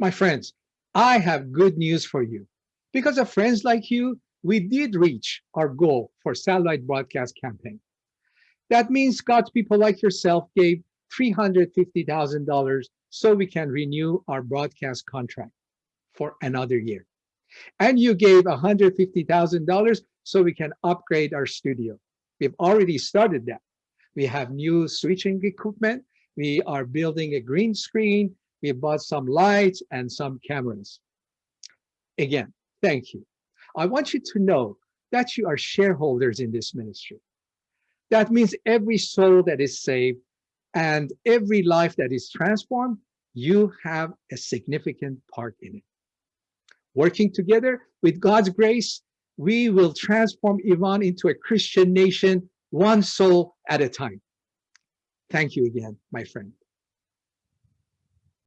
My friends, I have good news for you. Because of friends like you, we did reach our goal for satellite broadcast campaign. That means God's people like yourself gave $350,000 so we can renew our broadcast contract for another year. And you gave $150,000 so we can upgrade our studio. We've already started that. We have new switching equipment. We are building a green screen. We bought some lights and some cameras. Again, thank you. I want you to know that you are shareholders in this ministry. That means every soul that is saved and every life that is transformed, you have a significant part in it. Working together with God's grace, we will transform Iran into a Christian nation, one soul at a time. Thank you again, my friend.